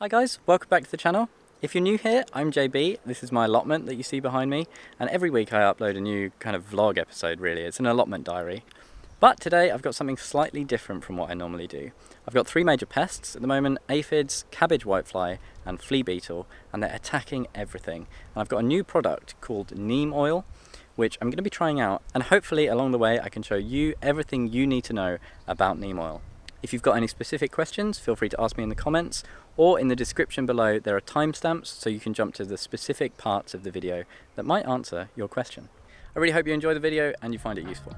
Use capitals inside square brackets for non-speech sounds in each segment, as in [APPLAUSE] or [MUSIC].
Hi guys, welcome back to the channel. If you're new here, I'm JB, this is my allotment that you see behind me, and every week I upload a new kind of vlog episode really, it's an allotment diary. But today I've got something slightly different from what I normally do. I've got three major pests at the moment, aphids, cabbage whitefly and flea beetle, and they're attacking everything. And I've got a new product called neem oil, which I'm going to be trying out, and hopefully along the way I can show you everything you need to know about neem oil. If you've got any specific questions, feel free to ask me in the comments, or in the description below there are timestamps so you can jump to the specific parts of the video that might answer your question. I really hope you enjoy the video and you find it useful.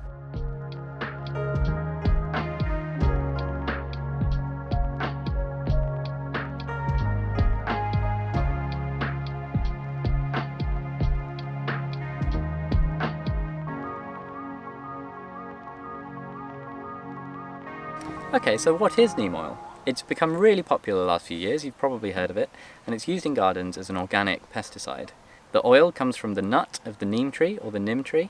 Okay, so what is neem oil? It's become really popular the last few years, you've probably heard of it, and it's used in gardens as an organic pesticide. The oil comes from the nut of the neem tree, or the nim tree,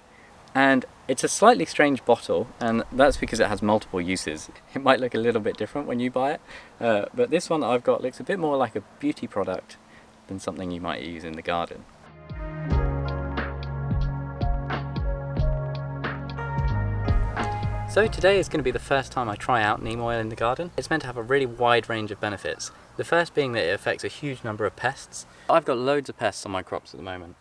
and it's a slightly strange bottle, and that's because it has multiple uses. [LAUGHS] It might look a little bit different when you buy it, uh, but this one that I've got looks a bit more like a beauty product than something you might use in the garden. So today is going to be the first time I try out neem oil in the garden. It's meant to have a really wide range of benefits. The first being that it affects a huge number of pests. I've got loads of pests on my crops at the moment.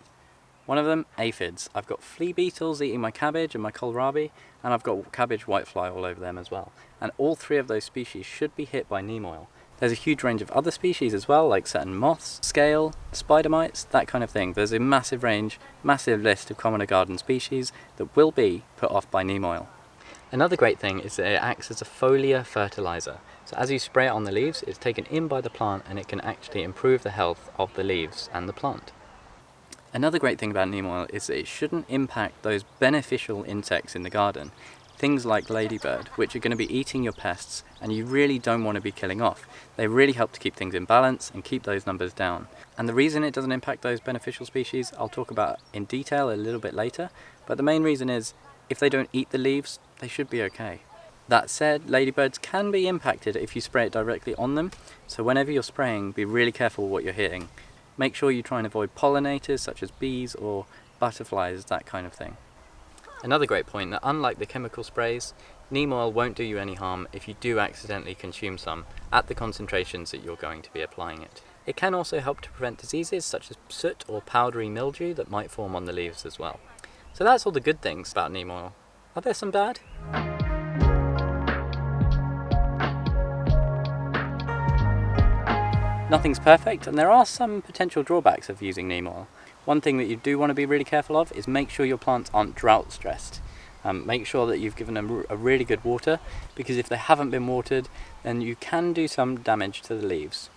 One of them, aphids. I've got flea beetles eating my cabbage and my kohlrabi, and I've got cabbage whitefly all over them as well. And all three of those species should be hit by neem oil. There's a huge range of other species as well, like certain moths, scale, spider mites, that kind of thing. There's a massive range, massive list of commoner garden species that will be put off by neem oil. Another great thing is that it acts as a foliar fertilizer. So as you spray it on the leaves, it's taken in by the plant and it can actually improve the health of the leaves and the plant. Another great thing about neem oil is that it shouldn't impact those beneficial insects in the garden. Things like ladybird, which are going to be eating your pests and you really don't want to be killing off. They really help to keep things in balance and keep those numbers down. And the reason it doesn't impact those beneficial species, I'll talk about in detail a little bit later, but the main reason is if they don't eat the leaves, they should be okay. That said, ladybirds can be impacted if you spray it directly on them, so whenever you're spraying, be really careful what you're hitting. Make sure you try and avoid pollinators such as bees or butterflies, that kind of thing. Another great point that unlike the chemical sprays, neem oil won't do you any harm if you do accidentally consume some at the concentrations that you're going to be applying it. It can also help to prevent diseases such as soot or powdery mildew that might form on the leaves as well. So that's all the good things about neem oil. Are there some bad? Nothing's perfect and there are some potential drawbacks of using neem oil. One thing that you do want to be really careful of is make sure your plants aren't drought stressed. Um, make sure that you've given them a really good water because if they haven't been watered then you can do some damage to the leaves.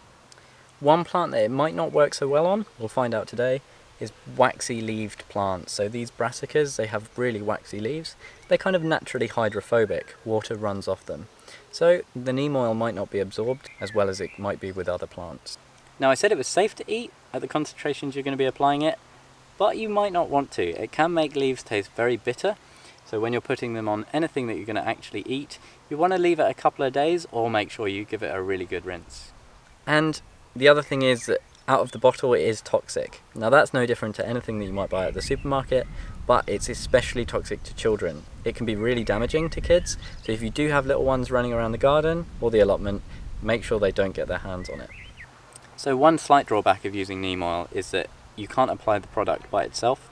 One plant that it might not work so well on, we'll find out today, is waxy leaved plants. So these brassicas, they have really waxy leaves. They're kind of naturally hydrophobic, water runs off them. So the neem oil might not be absorbed as well as it might be with other plants. Now I said it was safe to eat at the concentrations you're going to be applying it, but you might not want to. It can make leaves taste very bitter, so when you're putting them on anything that you're going to actually eat, you want to leave it a couple of days or make sure you give it a really good rinse. And the other thing is that out of the bottle it is toxic. Now that's no different to anything that you might buy at the supermarket, but it's especially toxic to children. It can be really damaging to kids, so if you do have little ones running around the garden or the allotment, make sure they don't get their hands on it. So one slight drawback of using neem oil is that you can't apply the product by itself.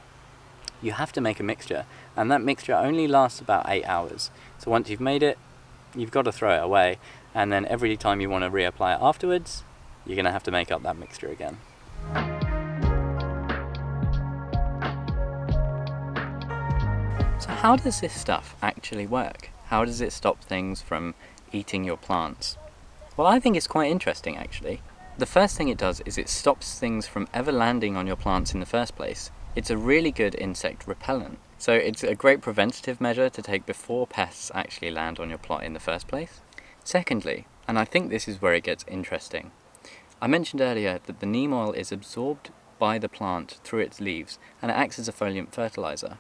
You have to make a mixture, and that mixture only lasts about 8 hours. So once you've made it, you've got to throw it away, and then every time you want to reapply it afterwards, you're going to have to make up that mixture again. So how does this stuff actually work? How does it stop things from eating your plants? Well, I think it's quite interesting actually. The first thing it does is it stops things from ever landing on your plants in the first place. It's a really good insect repellent. So it's a great preventative measure to take before pests actually land on your plot in the first place. Secondly, and I think this is where it gets interesting, I mentioned earlier that the neem oil is absorbed by the plant through its leaves and it acts as a foliar fertilizer.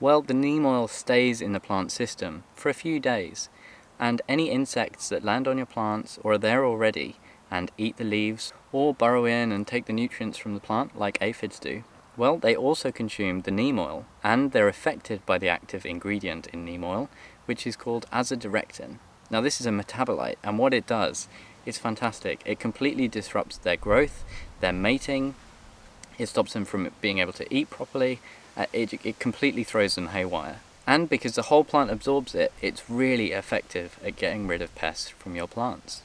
Well, the neem oil stays in the plant system for a few days and any insects that land on your plants or are there already and eat the leaves or burrow in and take the nutrients from the plant like aphids do, well, they also consume the neem oil and they're affected by the active ingredient in neem oil, which is called azadirachtin. Now this is a metabolite and what it does is fantastic. It completely disrupts their growth, their mating, it stops them from being able to eat properly, uh, it, it completely throws them haywire. And because the whole plant absorbs it, it's really effective at getting rid of pests from your plants.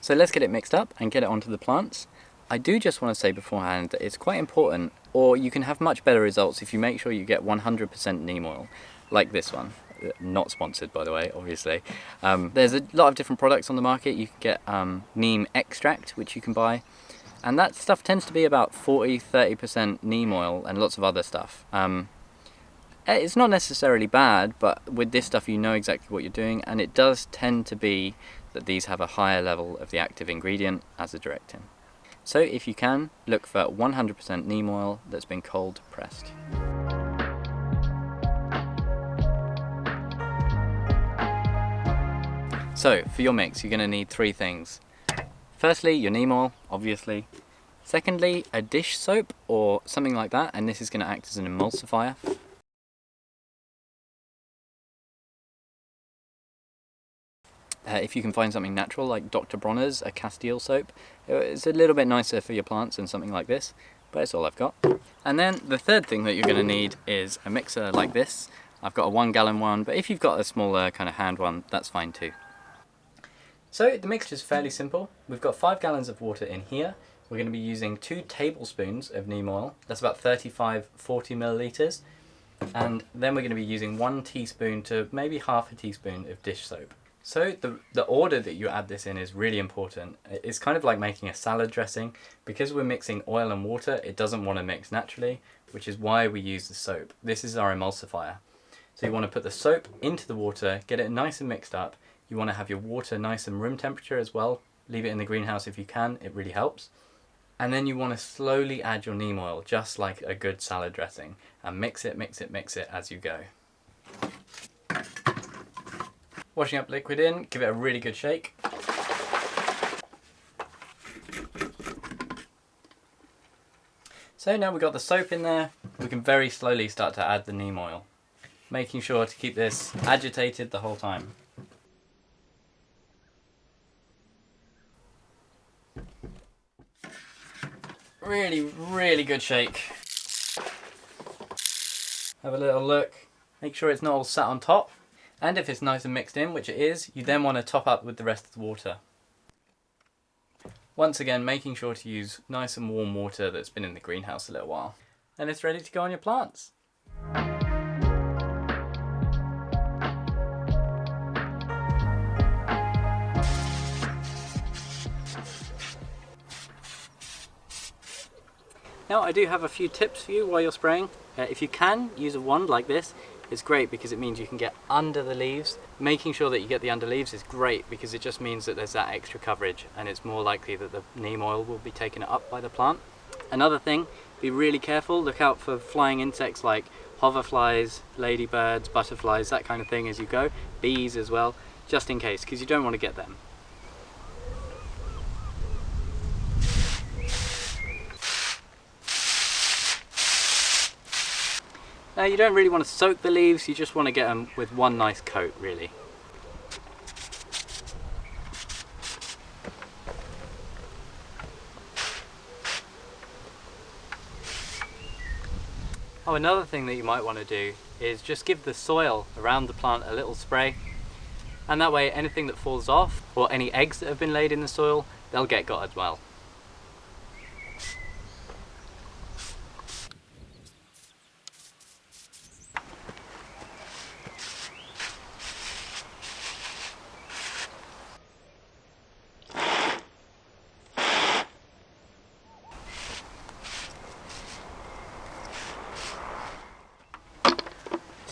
So let's get it mixed up and get it onto the plants. I do just want to say beforehand that it's quite important, or you can have much better results if you make sure you get 100% neem oil, like this one. Uh, not sponsored by the way, obviously. Um, there's a lot of different products on the market. You can get um, neem extract, which you can buy. And that stuff tends to be about 40-30% neem oil and lots of other stuff. Um, eh, it's not necessarily bad, but with this stuff you know exactly what you're doing, and it does tend to be that these have a higher level of the active ingredient azadirachtin. So if you can, look for 100% neem oil that's been cold pressed. So for your mix you're going to need three things. Firstly your neem oil, obviously. Secondly a dish soap or something like that and this is going to act as an emulsifier. Uh, if you can find something natural like Dr. Bronner's, a Castile soap, it's a little bit nicer for your plants than something like this, but it's all I've got. And then the third thing that you're going to need is a mixer like this. I've got a one gallon one, but if you've got a smaller kind of hand one, that's fine too. So the mixture is fairly simple. We've got five gallons of water in here. We're going to be using two tablespoons of neem oil. That's about 35, 40 milliliters. And then we're going to be using one teaspoon to maybe half a teaspoon of dish soap. So the, the order that you add this in is really important. It's kind of like making a salad dressing. Because we're mixing oil and water, it doesn't want to mix naturally, which is why we use the soap. This is our emulsifier. So you want to put the soap into the water, get it nice and mixed up. You want to have your water nice and room temperature as well. Leave it in the greenhouse if you can, it really helps. And then you want to slowly add your neem oil, just like a good salad dressing. And mix it, mix it, mix it as you go. Washing up liquid in, give it a really good shake. So now we've got the soap in there, we can very slowly start to add the neem oil, making sure to keep this agitated the whole time. Really, really good shake. Have a little look, make sure it's not all sat on top. And if it's nice and mixed in, which it is, you then want to top up with the rest of the water. Once again, making sure to use nice and warm water that's been in the greenhouse a little while. And it's ready to go on your plants. Now I do have a few tips for you while you're spraying. Uh, if you can, use a wand like this it's great because it means you can get under the leaves. Making sure that you get the under leaves is great because it just means that there's that extra coverage and it's more likely that the neem oil will be taken up by the plant. Another thing, be really careful, look out for flying insects like hoverflies, ladybirds, butterflies, that kind of thing as you go, bees as well, just in case, because you don't want to get them. Now you don't really want to soak the leaves, you just want to get them with one nice coat really. Oh, another thing that you might want to do is just give the soil around the plant a little spray and that way anything that falls off or any eggs that have been laid in the soil, they'll get got as well.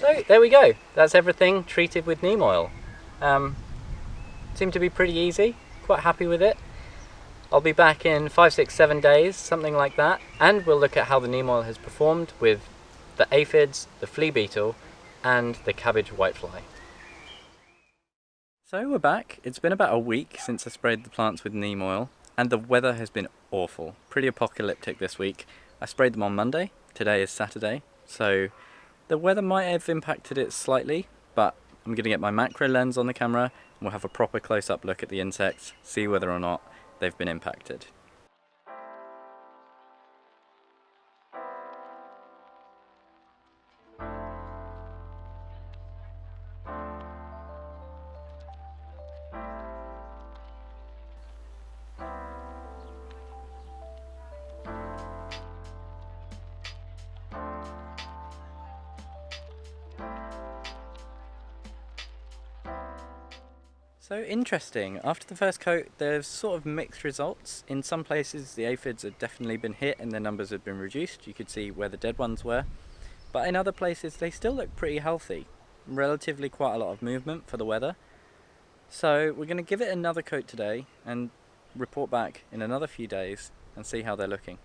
So there we go. That's everything treated with neem oil. Um, seemed to be pretty easy. Quite happy with it. I'll be back in five, six, seven days, something like that, and we'll look at how the neem oil has performed with the aphids, the flea beetle, and the cabbage whitefly. So we're back. It's been about a week since I sprayed the plants with neem oil. and the weather has been awful. Pretty apocalyptic this week. I sprayed them on Monday, today is Saturday, so the weather might have impacted it slightly, but I'm going to get my macro lens on the camera and we'll have a proper close-up look at the insects, see whether or not they've been impacted. Interesting, after the first coat there's sort of mixed results. In some places the aphids have definitely been hit and their numbers have been reduced. You could see where the dead ones were. But in other places they still look pretty healthy. Relatively quite a lot of movement for the weather. So we're going to give it another coat today and report back in another few days and see how they're looking.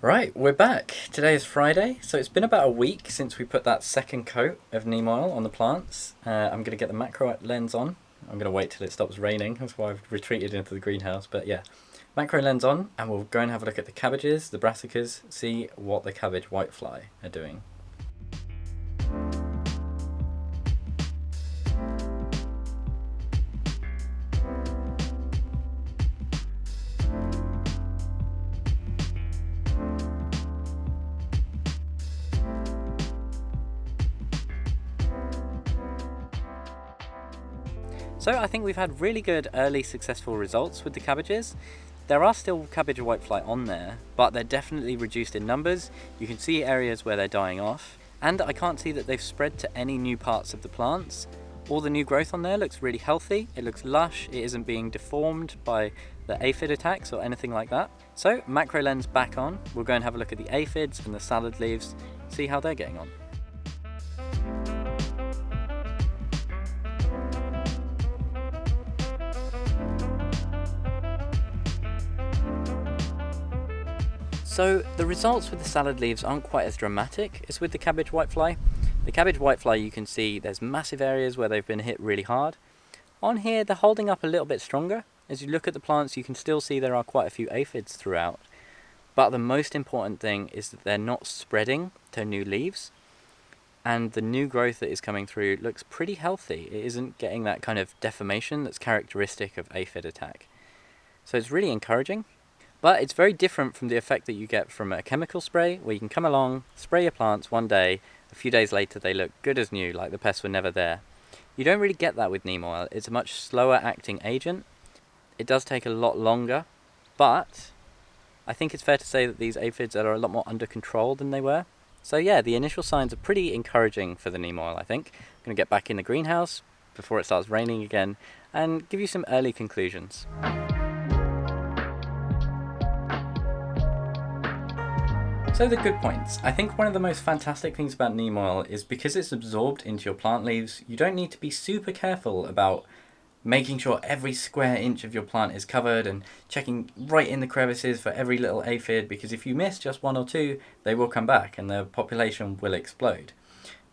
Right, we're back. Today is Friday, so it's been about a week since we put that second coat of neem oil on the plants. Uh, I'm going to get the macro lens on I'm going to wait till it stops raining, that's why I've retreated into the greenhouse, but yeah. Macro lens on, and we'll go and have a look at the cabbages, the brassicas, see what the cabbage whitefly are doing. Think we've had really good early successful results with the cabbages. There are still cabbage whitefly on there, but they're definitely reduced in numbers. You can see areas where they're dying off. And I can't see that they've spread to any new parts of the plants. All the new growth on there looks really healthy, it looks lush, it isn't being deformed by the aphid attacks or anything like that. So macro lens back on, we'll go and have a look at the aphids and the salad leaves, see how they're getting on. So the results with the salad leaves aren't quite as dramatic as with the cabbage whitefly. The cabbage whitefly you can see there's massive areas where they've been hit really hard. On here they're holding up a little bit stronger. As you look at the plants you can still see there are quite a few aphids throughout. But the most important thing is that they're not spreading to new leaves and the new growth that is coming through looks pretty healthy. It isn't getting that kind of deformation that's characteristic of aphid attack. So it's really encouraging. But it's very different from the effect that you get from a chemical spray, where you can come along, spray your plants one day, a few days later they look good as new, like the pests were never there. You don't really get that with neem oil. It's a much slower acting agent. It does take a lot longer, but I think it's fair to say that these aphids are a lot more under control than they were. So yeah, the initial signs are pretty encouraging for the neem oil, I think. I'm going to get back in the greenhouse before it starts raining again and give you some early conclusions. So the good points. I think one of the most fantastic things about neem oil is because it's absorbed into your plant leaves, you don't need to be super careful about making sure every square inch of your plant is covered and checking right in the crevices for every little aphid because if you miss just one or two, they will come back and the population will explode.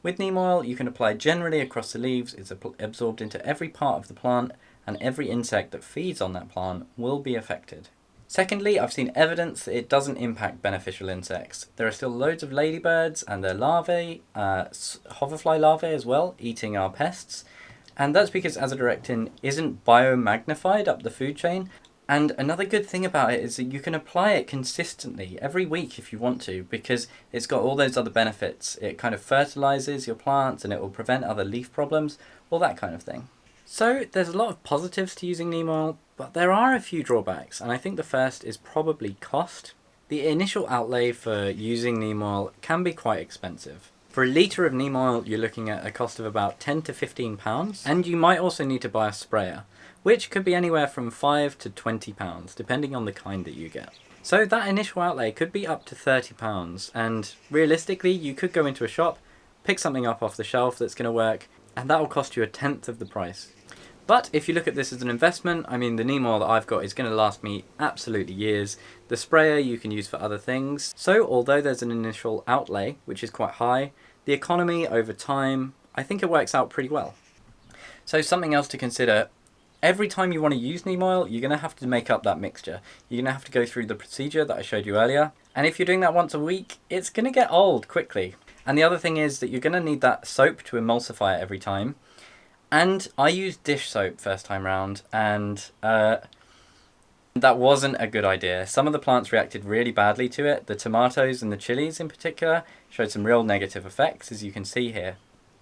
With neem oil, you can apply generally across the leaves, it's absorbed into every part of the plant and every insect that feeds on that plant will be affected. Secondly, I've seen evidence that it doesn't impact beneficial insects. There are still loads of ladybirds and their larvae, uh, hoverfly larvae as well, eating our pests. And that's because azadirachtin isn't biomagnified up the food chain. And another good thing about it is that you can apply it consistently every week if you want to because it's got all those other benefits. It kind of fertilizes your plants and it will prevent other leaf problems, all that kind of thing. So there's a lot of positives to using neem oil, but there are a few drawbacks, and I think the first is probably cost. The initial outlay for using neem oil can be quite expensive. For a litre of neem oil, you're looking at a cost of about 10 to 15 pounds, and you might also need to buy a sprayer, which could be anywhere from 5 to 20 pounds, depending on the kind that you get. So that initial outlay could be up to 30 pounds, and realistically, you could go into a shop, pick something up off the shelf that's going to work, and that will cost you a tenth of the price. But if you look at this as an investment, I mean the neem oil that I've got is going to last me absolutely years. The sprayer you can use for other things. So although there's an initial outlay, which is quite high, the economy over time, I think it works out pretty well. So something else to consider, every time you want to use neem oil, you're going to have to make up that mixture. You're going to have to go through the procedure that I showed you earlier. And if you're doing that once a week, it's going to get old quickly. And the other thing is that you're going to need that soap to emulsify it every time. And I used dish soap first time round, and uh, that wasn't a good idea. Some of the plants reacted really badly to it. The tomatoes and the chilies in particular showed some real negative effects, as you can see here.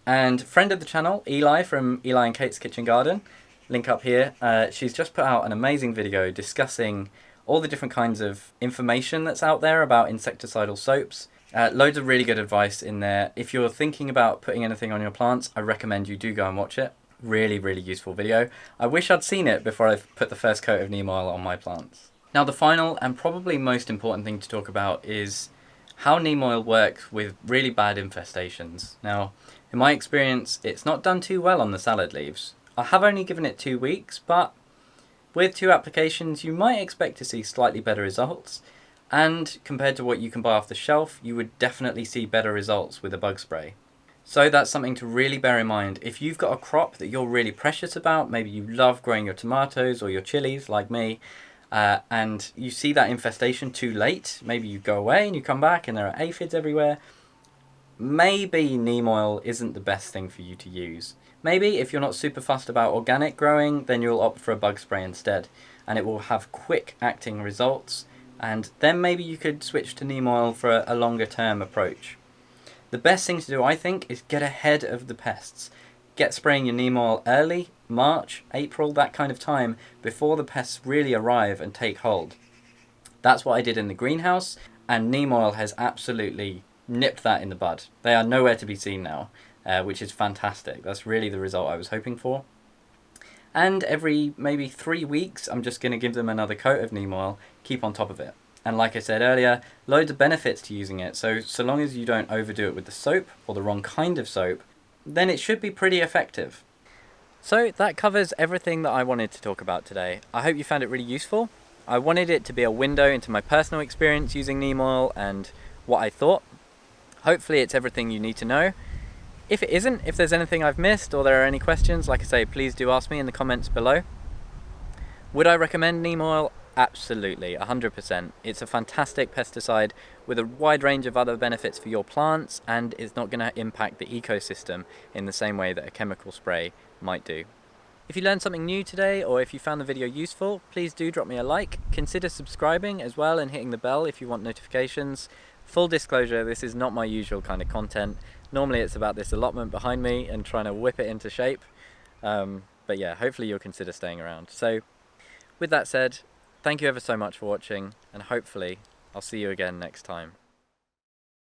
And friend of the channel, Eli from Eli and Kate's Kitchen Garden, link up here, uh, she's just put out an amazing video discussing all the different kinds of information that's out there about insecticidal soaps. Uh, loads of really good advice in there. If you're thinking about putting anything on your plants, I recommend you do go and watch it. Really, really useful video. I wish I'd seen it before I put the first coat of neem oil on my plants. Now the final and probably most important thing to talk about is how neem oil works with really bad infestations. Now, in my experience, it's not done too well on the salad leaves. I have only given it two weeks, but with two applications, you might expect to see slightly better results. And compared to what you can buy off the shelf, you would definitely see better results with a bug spray. So that's something to really bear in mind. If you've got a crop that you're really precious about, maybe you love growing your tomatoes or your chilies like me, uh, and you see that infestation too late, maybe you go away and you come back and there are aphids everywhere, maybe neem oil isn't the best thing for you to use. Maybe if you're not super fussed about organic growing, then you'll opt for a bug spray instead, and it will have quick acting results, and then maybe you could switch to neem oil for a, a longer term approach. The best thing to do, I think, is get ahead of the pests. Get spraying your neem oil early, March, April, that kind of time, before the pests really arrive and take hold. That's what I did in the greenhouse, and neem oil has absolutely nipped that in the bud. They are nowhere to be seen now, uh, which is fantastic. That's really the result I was hoping for. And every maybe three weeks, I'm just going to give them another coat of neem oil, keep on top of it. And like I said earlier, loads of benefits to using it. So, so long as you don't overdo it with the soap or the wrong kind of soap, then it should be pretty effective. So that covers everything that I wanted to talk about today. I hope you found it really useful. I wanted it to be a window into my personal experience using neem oil and what I thought. Hopefully it's everything you need to know. If it isn't, if there's anything I've missed or there are any questions, like I say, please do ask me in the comments below. Would I recommend neem oil? Absolutely, 100%. It's a fantastic pesticide with a wide range of other benefits for your plants and it's not going to impact the ecosystem in the same way that a chemical spray might do. If you learned something new today or if you found the video useful, please do drop me a like. Consider subscribing as well and hitting the bell if you want notifications. Full disclosure, this is not my usual kind of content. Normally it's about this allotment behind me and trying to whip it into shape. Um, but yeah, hopefully you'll consider staying around. So with that said, thank you ever so much for watching and hopefully I'll see you again next time.